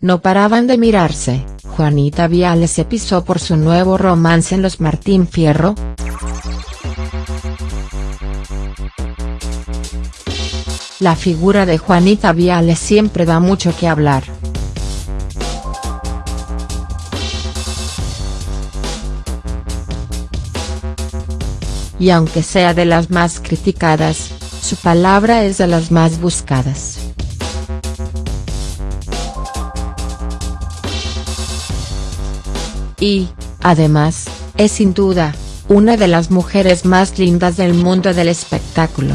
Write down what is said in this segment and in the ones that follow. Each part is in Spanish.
no paraban de mirarse, Juanita Viales se pisó por su nuevo romance en los Martín Fierro, La figura de Juanita Viales siempre da mucho que hablar. Y aunque sea de las más criticadas, su palabra es de las más buscadas. Y, además, es sin duda, una de las mujeres más lindas del mundo del espectáculo.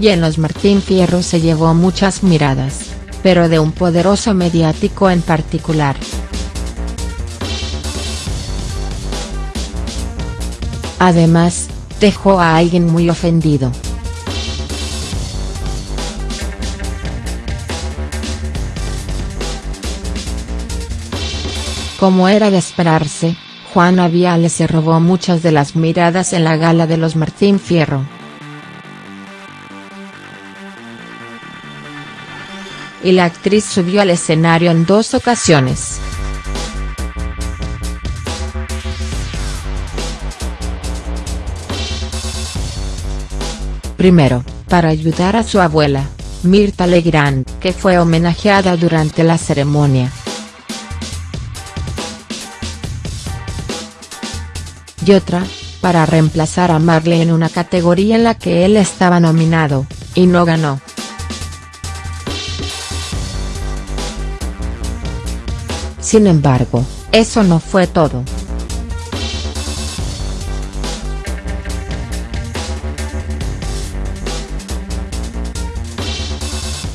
y en los Martín Fierro se llevó muchas miradas, pero de un poderoso mediático en particular. Además, dejó a alguien muy ofendido. Como era de esperarse, Juana Viales se robó muchas de las miradas en la gala de los Martín Fierro. y la actriz subió al escenario en dos ocasiones. Primero, para ayudar a su abuela, Mirta Legrand, que fue homenajeada durante la ceremonia. Y otra, para reemplazar a Marley en una categoría en la que él estaba nominado, y no ganó. Sin embargo, eso no fue todo.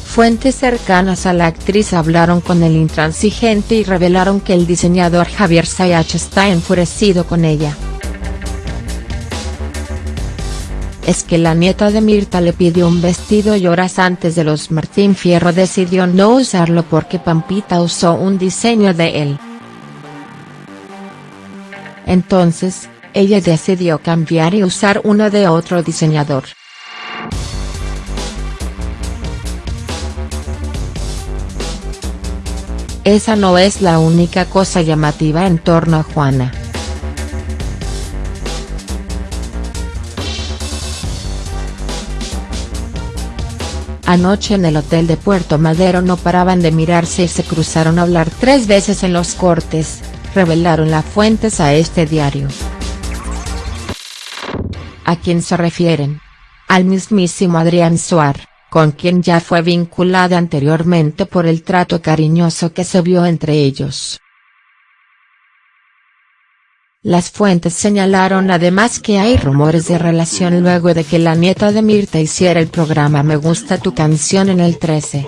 Fuentes cercanas a la actriz hablaron con el intransigente y revelaron que el diseñador Javier Sayach está enfurecido con ella. Es que la nieta de Mirta le pidió un vestido y horas antes de los Martín Fierro decidió no usarlo porque Pampita usó un diseño de él. Entonces, ella decidió cambiar y usar uno de otro diseñador. Esa no es la única cosa llamativa en torno a Juana. Anoche en el hotel de Puerto Madero no paraban de mirarse y se cruzaron a hablar tres veces en los cortes, revelaron las fuentes a este diario. ¿A quién se refieren? Al mismísimo Adrián Suar, con quien ya fue vinculada anteriormente por el trato cariñoso que se vio entre ellos. Las fuentes señalaron además que hay rumores de relación luego de que la nieta de Mirta hiciera el programa Me gusta tu canción en el 13.